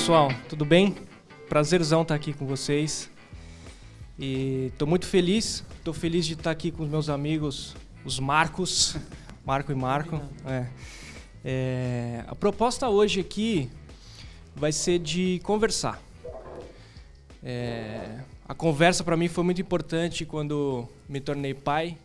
pessoal, tudo bem? Prazerzão estar aqui com vocês. E estou muito feliz, estou feliz de estar aqui com os meus amigos, os Marcos, Marco e Marco. É. É, a proposta hoje aqui vai ser de conversar. É, a conversa para mim foi muito importante quando me tornei pai.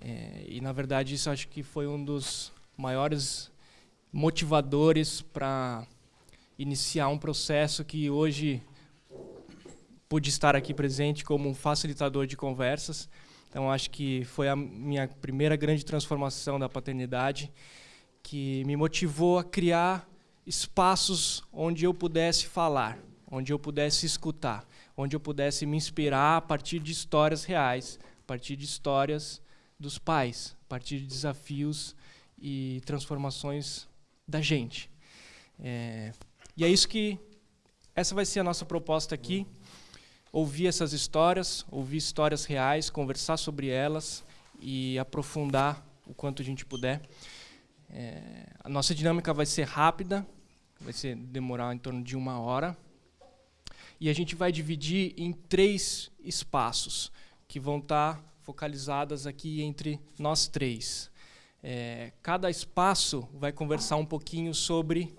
É, e na verdade isso acho que foi um dos maiores motivadores para iniciar um processo que hoje pude estar aqui presente como um facilitador de conversas. Então, acho que foi a minha primeira grande transformação da paternidade, que me motivou a criar espaços onde eu pudesse falar, onde eu pudesse escutar, onde eu pudesse me inspirar a partir de histórias reais, a partir de histórias dos pais, a partir de desafios e transformações da gente. É, e é isso que essa vai ser a nossa proposta aqui. Ouvir essas histórias, ouvir histórias reais, conversar sobre elas e aprofundar o quanto a gente puder. É, a nossa dinâmica vai ser rápida, vai ser demorar em torno de uma hora. E a gente vai dividir em três espaços que vão estar focalizadas aqui entre nós três. É, cada espaço vai conversar um pouquinho sobre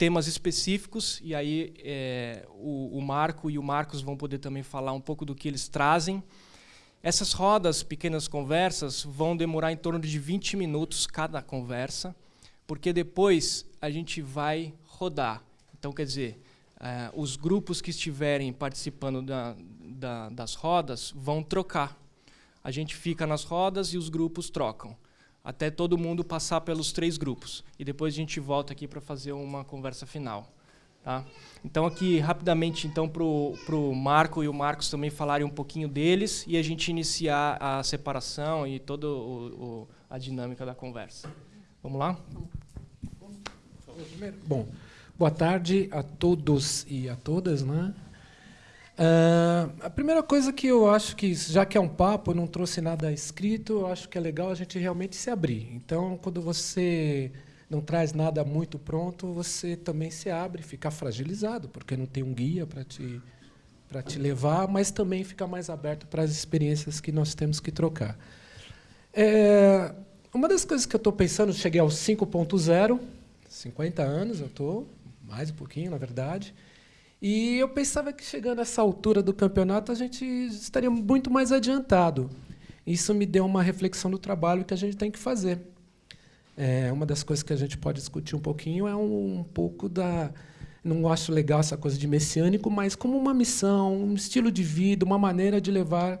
temas específicos, e aí é, o, o, Marco e o Marcos vão poder também falar um pouco do que eles trazem. Essas rodas, pequenas conversas, vão demorar em torno de 20 minutos cada conversa, porque depois a gente vai rodar. Então, quer dizer, é, os grupos que estiverem participando da, da, das rodas vão trocar. A gente fica nas rodas e os grupos trocam até todo mundo passar pelos três grupos. E depois a gente volta aqui para fazer uma conversa final. Tá? Então aqui rapidamente então para o Marco e o Marcos também falarem um pouquinho deles e a gente iniciar a separação e toda a dinâmica da conversa. Vamos lá? Bom, boa tarde a todos e a todas, né? Uh, a primeira coisa que eu acho que, já que é um papo, eu não trouxe nada escrito, eu acho que é legal a gente realmente se abrir. Então, quando você não traz nada muito pronto, você também se abre, fica fragilizado, porque não tem um guia para te, te levar, mas também fica mais aberto para as experiências que nós temos que trocar. É, uma das coisas que eu estou pensando, cheguei aos 5.0, 50 anos eu estou, mais um pouquinho, na verdade, e eu pensava que chegando a essa altura do campeonato a gente estaria muito mais adiantado. Isso me deu uma reflexão do trabalho que a gente tem que fazer. É, uma das coisas que a gente pode discutir um pouquinho é um, um pouco da. Não acho legal essa coisa de messiânico, mas como uma missão, um estilo de vida, uma maneira de levar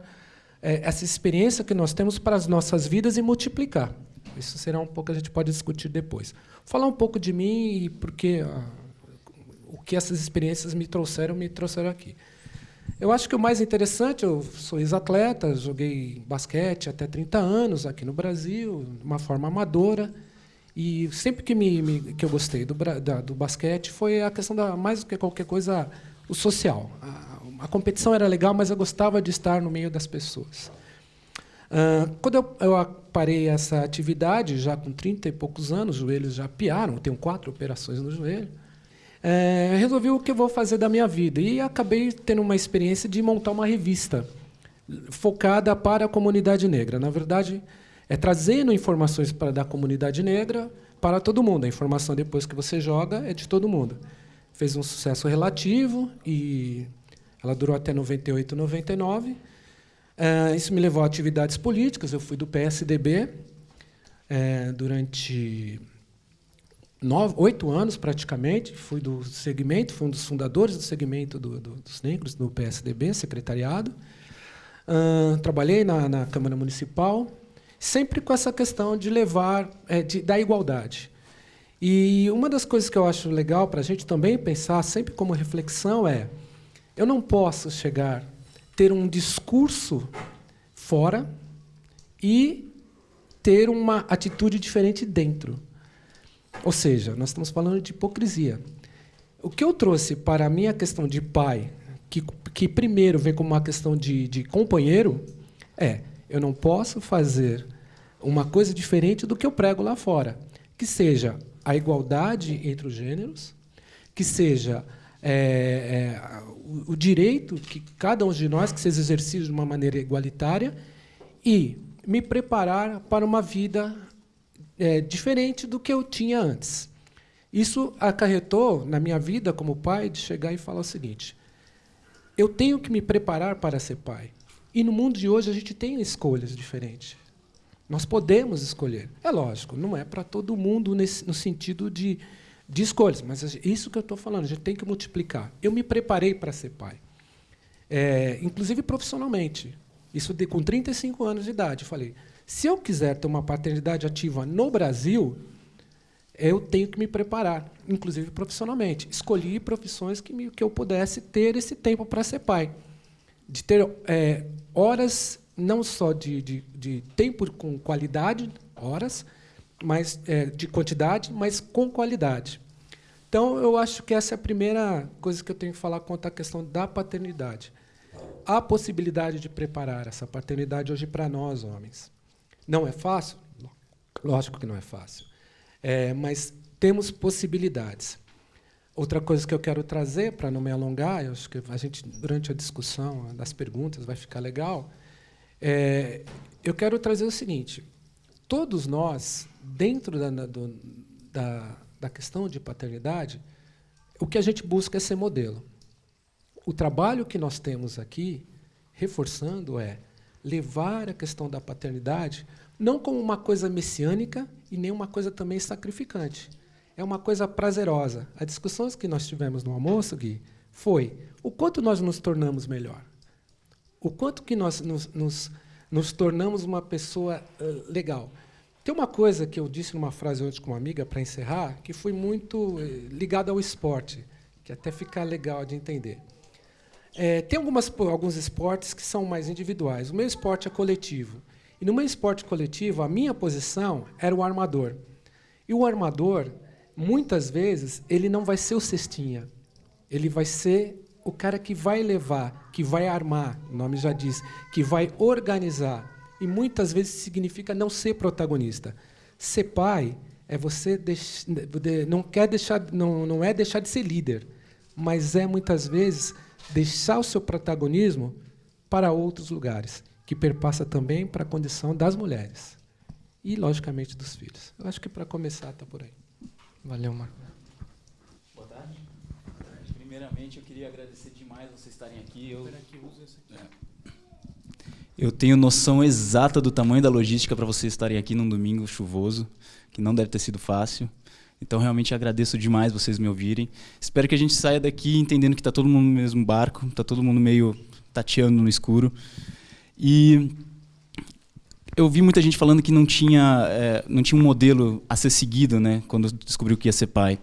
é, essa experiência que nós temos para as nossas vidas e multiplicar. Isso será um pouco a gente pode discutir depois. Falar um pouco de mim e porque o que essas experiências me trouxeram, me trouxeram aqui. Eu acho que o mais interessante, eu sou ex-atleta, joguei basquete até 30 anos aqui no Brasil, de uma forma amadora. E sempre que, me, me que eu gostei do, da, do basquete foi a questão da, mais do que qualquer coisa, o social. A, a competição era legal, mas eu gostava de estar no meio das pessoas. Uh, quando eu, eu, parei essa atividade, já com 30 e poucos anos, os joelhos já piaram, tenho quatro operações no joelho é, resolvi o que eu vou fazer da minha vida. E acabei tendo uma experiência de montar uma revista focada para a comunidade negra. Na verdade, é trazendo informações para da comunidade negra para todo mundo. A informação depois que você joga é de todo mundo. Fez um sucesso relativo e ela durou até 98, 99. É, isso me levou a atividades políticas. Eu fui do PSDB é, durante nove, oito anos praticamente, fui do segmento, fui um dos fundadores do segmento do, do, dos negros no PSDB, secretariado. Uh, trabalhei na, na, Câmara Municipal, sempre com essa questão de levar, é, de, da igualdade. E uma das coisas que eu acho legal para a gente também pensar, sempre como reflexão, é: eu não posso chegar, ter um discurso fora e ter uma atitude diferente dentro. Ou seja, nós estamos falando de hipocrisia. O que eu trouxe para a minha questão de pai, que, que primeiro vem como uma questão de, de companheiro, é: eu não posso fazer uma coisa diferente do que eu prego lá fora, que seja a igualdade entre os gêneros, que seja é, é, o, o, direito que cada um de nós que seja exercido de uma maneira igualitária e me preparar para uma vida é, diferente do que eu tinha antes. Isso acarretou na minha vida como pai de chegar e falar o seguinte: eu tenho que me preparar para ser pai. E no mundo de hoje a gente tem escolhas diferentes. Nós podemos escolher. É lógico, não é para todo mundo nesse, no sentido de, de escolhas, mas isso que eu estou falando, a gente tem que multiplicar. Eu me preparei para ser pai, é, inclusive profissionalmente. Isso de, com 35 anos de idade. Eu falei, se eu quiser ter uma paternidade ativa no Brasil, eu tenho que me preparar, inclusive profissionalmente. Escolhi profissões que, me, que eu pudesse ter esse tempo para ser pai. De ter é, horas não só de, de, de tempo com qualidade, horas, mas é, de quantidade, mas com qualidade. Então, eu acho que essa é a primeira coisa que eu tenho que falar quanto à questão da paternidade. Há possibilidade de preparar essa paternidade hoje para nós, homens. Não é fácil? Lógico que não é fácil. É, mas temos possibilidades. Outra coisa que eu quero trazer, para não me alongar, eu acho que a gente, durante a discussão das perguntas, vai ficar legal, é, eu quero trazer o seguinte: todos nós, dentro da, do, da, da questão de paternidade, o que a gente busca é ser modelo. O trabalho que nós temos aqui, reforçando, é levar a questão da paternidade não como uma coisa messiânica e nem uma coisa também sacrificante. É uma coisa prazerosa. As discussões que nós tivemos no almoço, Gui, foi o quanto nós nos tornamos melhor o quanto que nós nos, nos, nos tornamos uma pessoa uh, legal. Tem uma coisa que eu disse numa frase ontem com uma amiga, para encerrar, que foi muito uh, ligada ao esporte, que até fica legal de entender. É, tem algumas, alguns esportes que são mais individuais. O meu esporte é coletivo. E no meu esporte coletivo, a minha posição era o armador. E o armador, muitas vezes, ele não vai ser o cestinha. Ele vai ser o cara que vai levar, que vai armar, o nome já diz, que vai organizar. E muitas vezes significa não ser protagonista. Ser pai é você deix... não quer deixar, não, não é deixar de ser líder, mas é muitas vezes deixar o seu protagonismo para outros lugares, que perpassa também para a condição das mulheres e logicamente dos filhos. Eu acho que para começar está por aí. Valeu, Marco. Primeiramente, eu queria agradecer demais vocês estarem aqui. Eu, é. eu tenho noção exata do tamanho da logística para vocês estarem aqui num domingo chuvoso, que não deve ter sido fácil. Então, realmente agradeço demais vocês me ouvirem. Espero que a gente saia daqui entendendo que está todo mundo no mesmo barco, está todo mundo meio tateando no escuro. E eu vi muita gente falando que não tinha, é, não tinha um modelo a ser seguido né, quando descobriu que ia ser pai.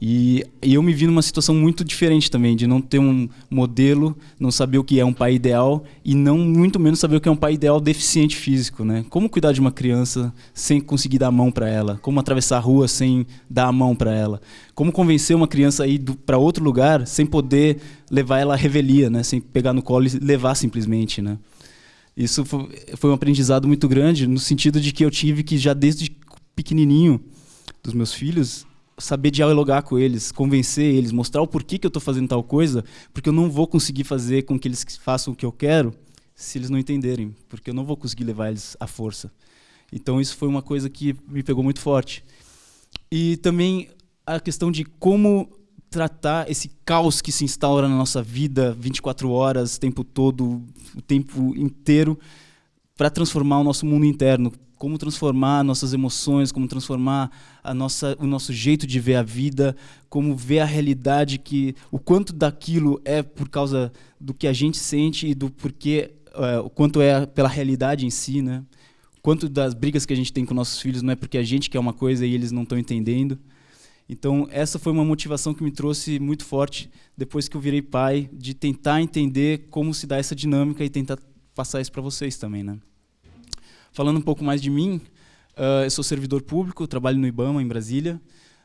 E, eu me vi numa situação muito diferente também, de não ter um modelo, não saber o que é um pai ideal e não muito menos saber o que é um pai ideal deficiente físico, né? Como cuidar de uma criança sem conseguir dar a mão para ela? Como atravessar a rua sem dar a mão para ela? Como convencer uma criança a ir para outro lugar sem poder levar ela à revelia, né? Sem pegar no colo e levar simplesmente, né? Isso foi um aprendizado muito grande no sentido de que eu tive que já desde pequenininho dos meus filhos saber dialogar com eles, convencer eles, mostrar o porquê que eu estou fazendo tal coisa, porque eu não vou conseguir fazer com que eles façam o que eu quero se eles não entenderem, porque eu não vou conseguir levar eles à força. Então isso foi uma coisa que me pegou muito forte. E também a questão de como tratar esse caos que se instaura na nossa vida 24 horas, o tempo todo, o tempo inteiro, para transformar o nosso mundo interno, como transformar nossas emoções, como transformar a nossa, o nosso jeito de ver a vida, como ver a realidade que o quanto daquilo é por causa do que a gente sente e do porquê, é, o quanto é pela realidade em si, né? Quanto das brigas que a gente tem com nossos filhos não é porque a gente quer uma coisa e eles não estão entendendo. Então essa foi uma motivação que me trouxe muito forte depois que eu virei pai, de tentar entender como se dá essa dinâmica e tentar passar isso para vocês também, né? Falando um pouco mais de mim, uh, eu sou servidor público, trabalho no IBAMA, em Brasília.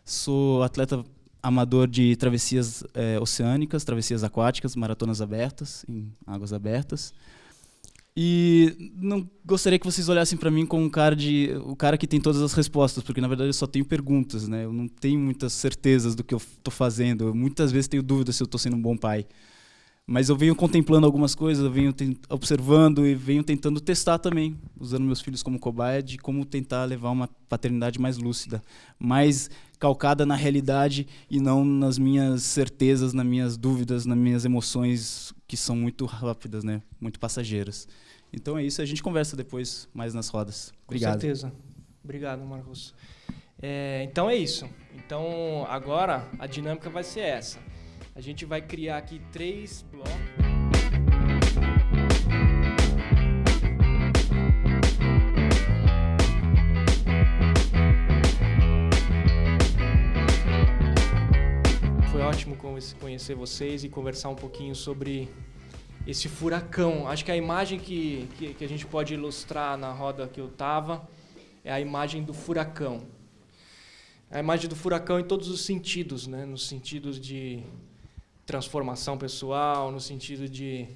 Sou atleta amador de travessias eh, oceânicas, travessias aquáticas, maratonas abertas, em águas abertas. E não gostaria que vocês olhassem para mim como um cara de o cara que tem todas as respostas, porque na verdade eu só tenho perguntas, né? Eu não tenho muitas certezas do que eu estou fazendo. Eu, muitas vezes tenho dúvidas se eu estou sendo um bom pai. Mas eu venho contemplando algumas coisas, eu venho observando e venho tentando testar também, usando meus filhos como cobaia, de como tentar levar uma paternidade mais lúcida, mais calcada na realidade e não nas minhas certezas, nas minhas dúvidas, nas minhas emoções que são muito rápidas, né? muito passageiras. Então é isso, a gente conversa depois mais nas rodas. Obrigado. Com certeza. Obrigado, Marcos. É, então é isso. Então agora a dinâmica vai ser essa. A gente vai criar aqui três blocos. Foi ótimo conhecer vocês e conversar um pouquinho sobre esse furacão. Acho que a imagem que, que, que, a gente pode ilustrar na roda que eu estava é a imagem do furacão. A imagem do furacão em todos os sentidos, né? nos sentidos de transformação pessoal, no sentido de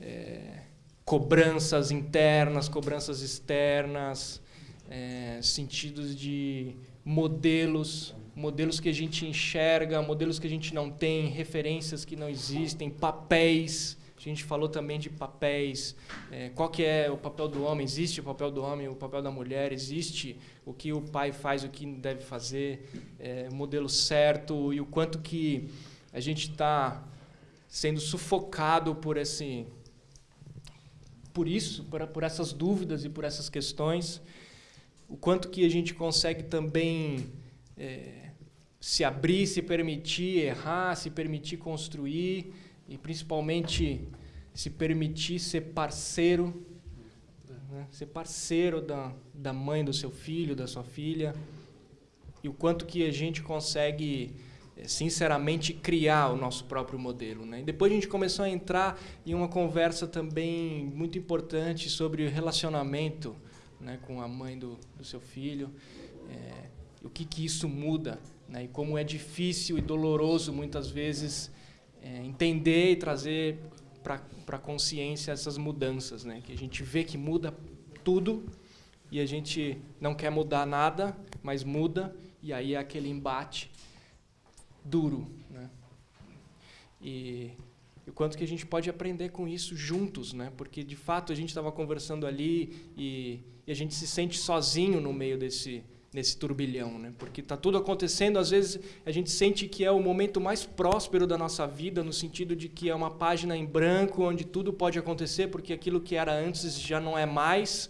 é, cobranças internas, cobranças externas, é, sentidos de modelos, modelos que a gente enxerga, modelos que a gente não tem, referências que não existem, papéis. A gente falou também de papéis. É, qual que é o papel do homem? Existe o papel do homem, o papel da mulher? Existe o que o pai faz, o que deve fazer? É, modelo certo e o quanto que a gente está sendo sufocado por esse por isso, por, por essas dúvidas e por essas questões, o quanto que a gente consegue também é, se abrir, se permitir errar, se permitir construir e principalmente se permitir ser parceiro, né? ser parceiro da, da mãe do seu filho, da sua filha, e o quanto que a gente consegue sinceramente criar o nosso próprio modelo. Né? E depois a gente começou a entrar em uma conversa também muito importante sobre o relacionamento né, com a mãe do, do seu filho, é, o que, que isso muda né, e como é difícil e doloroso muitas vezes é, entender e trazer para a consciência essas mudanças, né, que a gente vê que muda tudo e a gente não quer mudar nada, mas muda e aí é aquele embate duro. Né? E, o quanto que a gente pode aprender com isso juntos, né? porque de fato a gente estava conversando ali e, e, a gente se sente sozinho no meio desse, desse turbilhão, né? porque está tudo acontecendo, às vezes a gente sente que é o momento mais próspero da nossa vida, no sentido de que é uma página em branco onde tudo pode acontecer, porque aquilo que era antes já não é mais,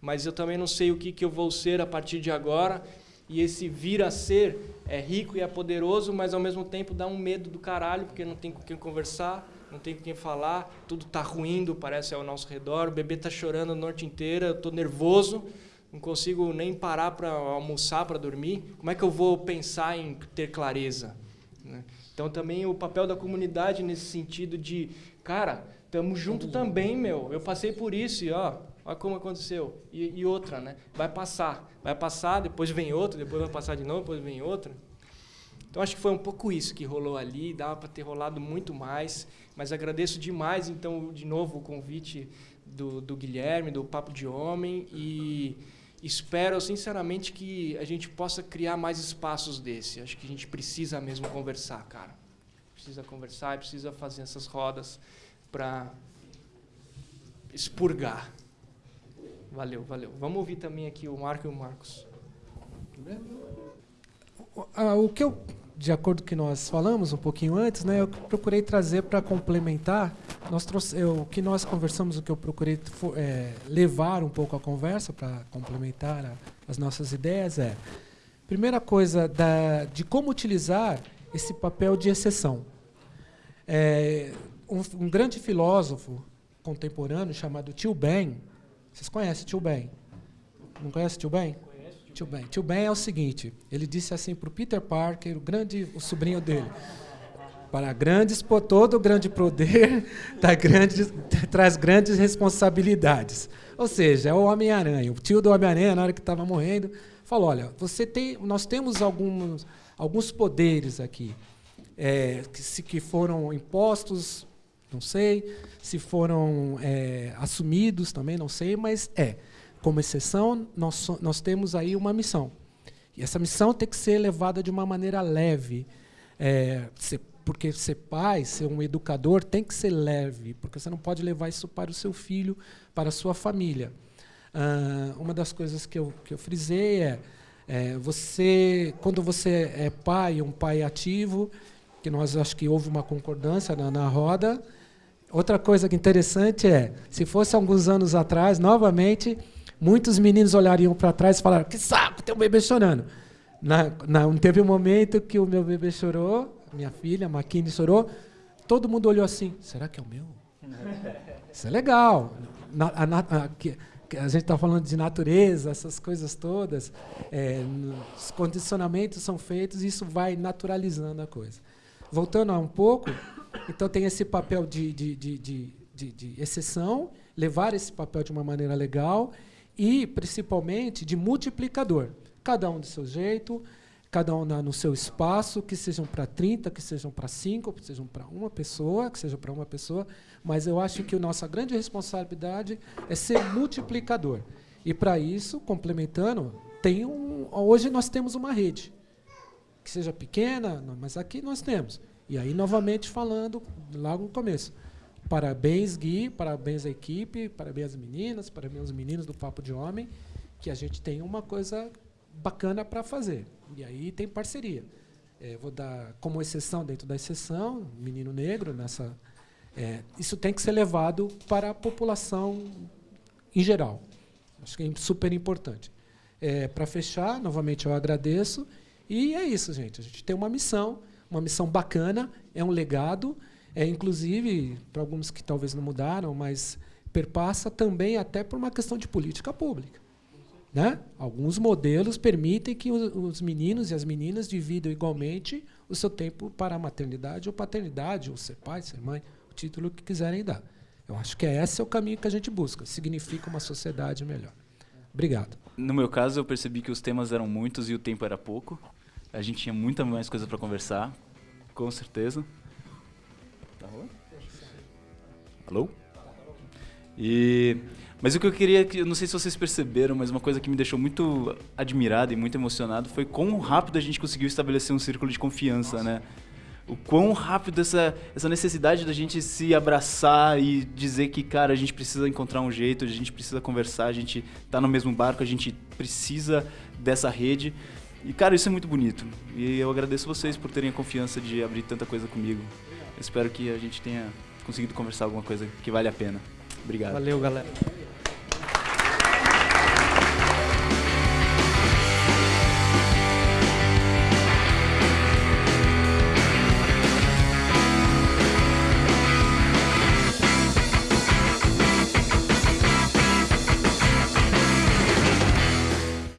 mas eu também não sei o que, que eu vou ser a partir de agora, e esse vir a ser é rico e é poderoso, mas ao mesmo tempo dá um medo do caralho, porque não tem com quem conversar, não tem com quem falar, tudo está ruindo, parece ao nosso redor, o bebê está chorando a noite inteira, eu estou nervoso, não consigo nem parar para almoçar, para dormir. Como é que eu vou pensar em ter clareza? Né? Então também o papel da comunidade nesse sentido de, cara, estamos junto também, meu. Eu passei por isso e ó, Olha como aconteceu. E, e, outra, né? Vai passar. Vai passar, depois vem outra, depois vai passar de novo, depois vem outra. Então acho que foi um pouco isso que rolou ali, dava para ter rolado muito mais, mas agradeço demais então de novo o convite do, do Guilherme, do Papo de Homem e espero sinceramente que a gente possa criar mais espaços desse. Acho que a gente precisa mesmo conversar, cara. Precisa conversar e precisa fazer essas rodas para expurgar. Valeu, valeu. Vamos ouvir também aqui o Marco e o Marcos. O que eu, de acordo com o que nós falamos um pouquinho antes, né, eu procurei trazer para complementar, nós trouxe, eu, o que nós conversamos, o que eu procurei é, levar um pouco a conversa para complementar a, as nossas ideias é, primeira coisa, da, de como utilizar esse papel de exceção. É, um, um grande filósofo contemporâneo chamado Tio Ben, vocês conhecem Tio Ben? Não conhece Tio Ben? Tio Ben. Tio Ben é o seguinte, ele disse assim para o Peter Parker, o grande, o sobrinho dele, para grandes todo grande poder tá traz grandes responsabilidades. Ou seja, é o Homem-Aranha. O tio do Homem-Aranha, na hora que estava morrendo, falou: olha, você tem, nós temos alguns, alguns poderes aqui é, que, se, que foram impostos não sei. Se foram é, assumidos, também não sei, mas é. Como exceção, nós, nós temos aí uma missão. E essa missão tem que ser levada de uma maneira leve. É, ser, porque ser pai, ser um educador, tem que ser leve, porque você não pode levar isso para o seu filho, para a sua família. Ah, uma das coisas que eu, que eu frisei é, é, você, quando você é pai, um pai ativo, que nós acho que houve uma concordância na, na roda. Outra coisa que interessante é, se fosse alguns anos atrás, novamente, muitos meninos olhariam para trás e falaram: que saco, tem um bebê chorando. Na, na, teve um momento que o meu bebê chorou, minha filha, a Maquine, chorou. Todo mundo olhou assim: será que é o meu? Isso é legal. Na, a, a, que, a gente está falando de natureza, essas coisas todas, é, os condicionamentos são feitos e isso vai naturalizando a coisa. Voltando a um pouco, então tem esse papel de, de, de, de, de exceção, levar esse papel de uma maneira legal e, principalmente, de multiplicador. Cada um do seu jeito, cada um no seu espaço, que sejam para 30, que sejam para 5, que sejam para uma pessoa, que seja para uma pessoa, mas eu acho que a nossa grande responsabilidade é ser multiplicador. E para isso, complementando, tem um, hoje nós temos uma rede que seja pequena, mas aqui nós temos. E aí, novamente, falando logo no começo. Parabéns, Gui, parabéns à equipe, parabéns às meninas, parabéns aos meninos do Papo de Homem, que a gente tem uma coisa bacana para fazer. E aí tem parceria. É, vou dar como exceção dentro da exceção, menino negro, nessa. É, isso tem que ser levado para a população em geral. Acho que é super importante. É, para fechar, novamente eu agradeço e é isso, gente. A gente tem uma missão, uma missão bacana, é um legado, é inclusive para alguns que talvez não mudaram, mas perpassa também até por uma questão de política pública. Né? Alguns modelos permitem que os meninos e as meninas dividam igualmente o seu tempo para a maternidade ou paternidade, ou ser pai, ser mãe, o título que quiserem dar. Eu acho que esse é o caminho que a gente busca. Significa uma sociedade melhor. Obrigado. No meu caso, eu percebi que os temas eram muitos e o tempo era pouco. A gente tinha muita mais coisa para conversar, com certeza. Tá rolando? Alô? E mas o que eu queria, eu não sei se vocês perceberam, mas uma coisa que me deixou muito admirado e muito emocionado foi quão rápido a gente conseguiu estabelecer um círculo de confiança, né? O quão rápido essa, essa necessidade da gente se abraçar e dizer que, cara, a gente precisa encontrar um jeito, a gente precisa conversar, a gente tá no mesmo barco, a gente precisa dessa rede. E, cara, isso é muito bonito. E eu agradeço vocês por terem a confiança de abrir tanta coisa comigo. Eu espero que a gente tenha conseguido conversar alguma coisa que vale a pena. Obrigado. Valeu, galera.